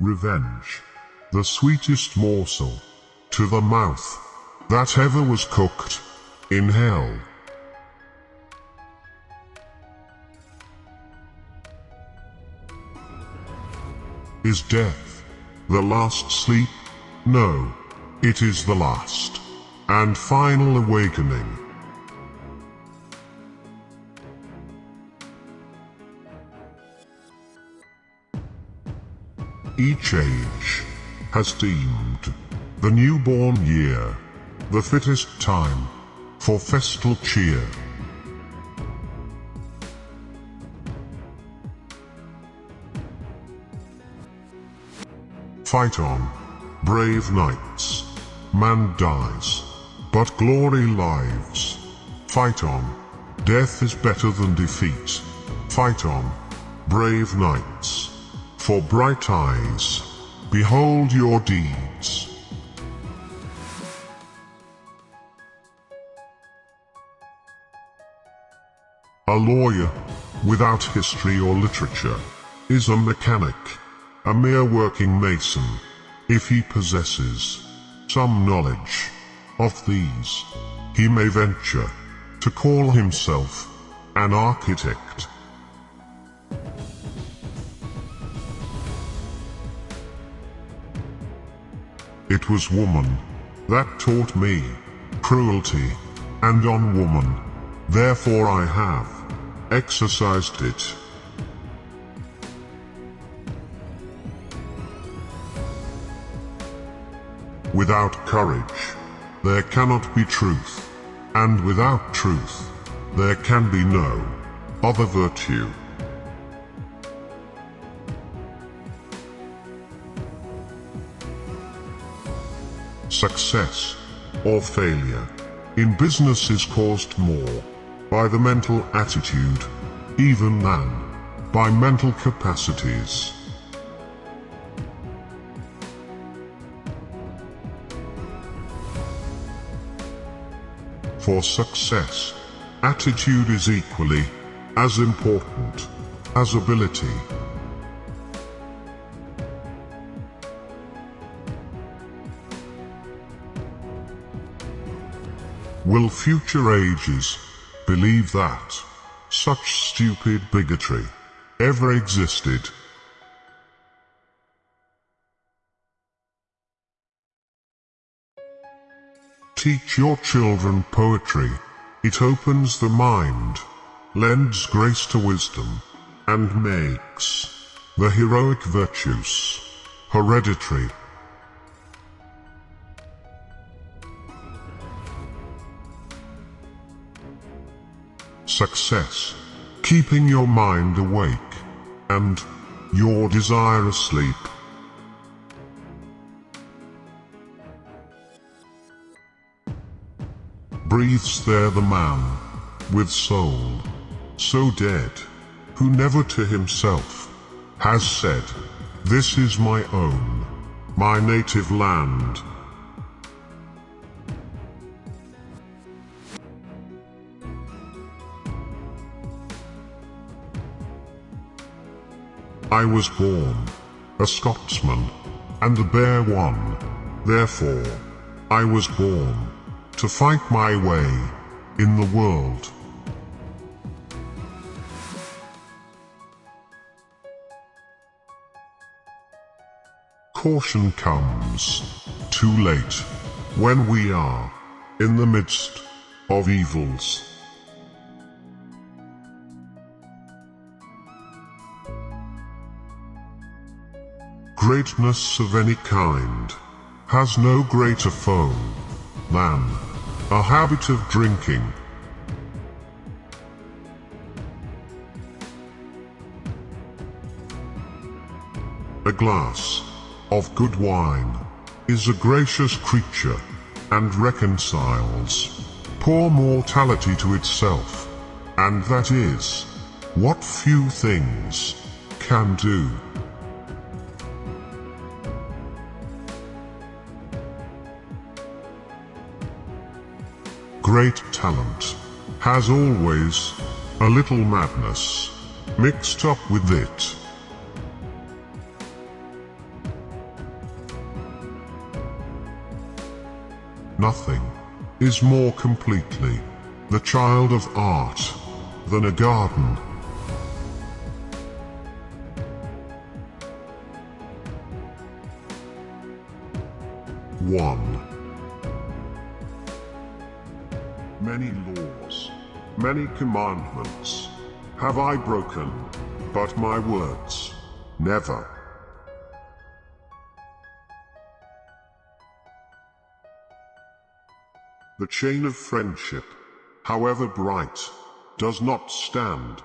revenge, the sweetest morsel to the mouth that ever was cooked in hell. Is death the last sleep? No, it is the last and final awakening. Each age has deemed the newborn year the fittest time for festal cheer. Fight on, brave knights. Man dies, but glory lives. Fight on. Death is better than defeat. Fight on, brave knights. For bright eyes, behold your deeds. A lawyer, without history or literature, is a mechanic, a mere working mason, if he possesses some knowledge of these. He may venture to call himself an architect. It was woman that taught me cruelty, and on woman, therefore I have exercised it. Without courage, there cannot be truth, and without truth, there can be no other virtue. Success or failure in business is caused more by the mental attitude, even than by mental capacities. For success, attitude is equally as important as ability. Will future ages believe that such stupid bigotry ever existed? Teach your children poetry. It opens the mind, lends grace to wisdom, and makes the heroic virtues hereditary. Success, keeping your mind awake and your desire asleep. Breathes there the man with soul so dead, who never to himself has said, This is my own, my native land. I was born a Scotsman and a bare one, therefore I was born to fight my way in the world. Caution comes too late when we are in the midst of evils. Greatness of any kind has no greater foe than a habit of drinking. A glass of good wine is a gracious creature and reconciles poor mortality to itself, and that is what few things can do. great talent, has always a little madness mixed up with it. Nothing is more completely the child of art than a garden. One Many laws, many commandments have I broken, but my words never. The chain of friendship, however bright, does not stand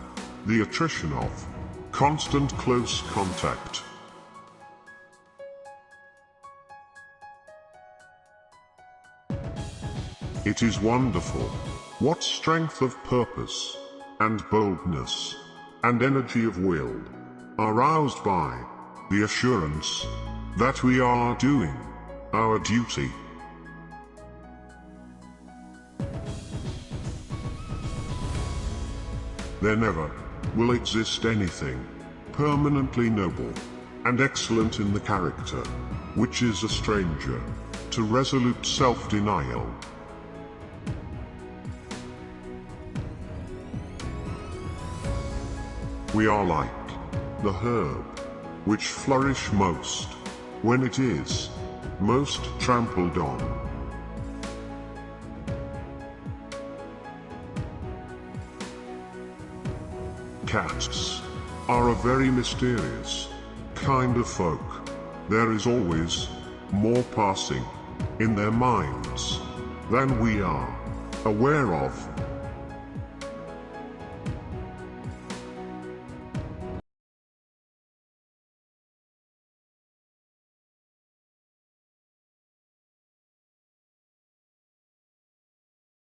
the attrition of constant close contact. It is wonderful what strength of purpose and boldness and energy of will are roused by the assurance that we are doing our duty. There never will exist anything permanently noble and excellent in the character, which is a stranger to resolute self-denial. We are like the herb, which flourish most when it is most trampled on. Cats are a very mysterious kind of folk. There is always more passing in their minds than we are aware of.